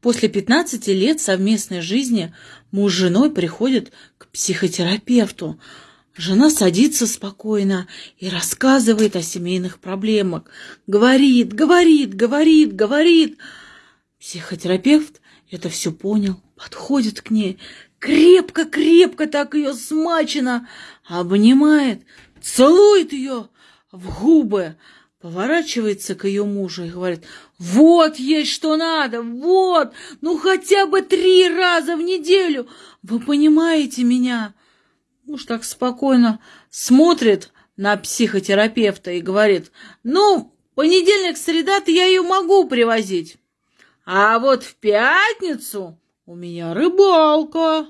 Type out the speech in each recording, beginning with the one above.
После 15 лет совместной жизни муж с женой приходят к психотерапевту. Жена садится спокойно и рассказывает о семейных проблемах. Говорит, говорит, говорит, говорит. Психотерапевт это все понял, подходит к ней, крепко-крепко так ее смачено, обнимает, целует ее в губы, поворачивается к ее мужу и говорит, вот есть что надо, вот, ну хотя бы три раза в неделю, вы понимаете меня? Муж так спокойно смотрит на психотерапевта и говорит, ну, понедельник, среда-то я ее могу привозить, а вот в пятницу у меня рыбалка.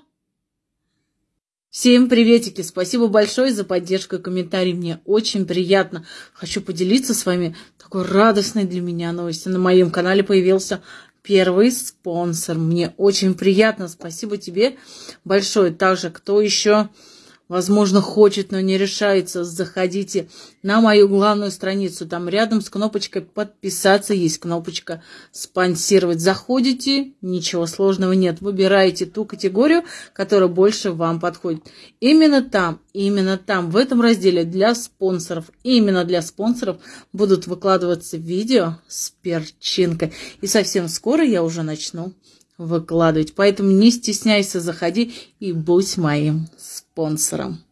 Всем приветики! Спасибо большое за поддержку и комментарий. Мне очень приятно. Хочу поделиться с вами такой радостной для меня новостью. На моем канале появился первый спонсор. Мне очень приятно. Спасибо тебе большое. Также, кто еще возможно, хочет, но не решается, заходите на мою главную страницу. Там рядом с кнопочкой «Подписаться» есть кнопочка «Спонсировать». Заходите, ничего сложного нет. Выбираете ту категорию, которая больше вам подходит. Именно там, именно там, в этом разделе для спонсоров, именно для спонсоров будут выкладываться видео с перчинкой. И совсем скоро я уже начну выкладывать. Поэтому не стесняйся, заходи и будь моим спонсором.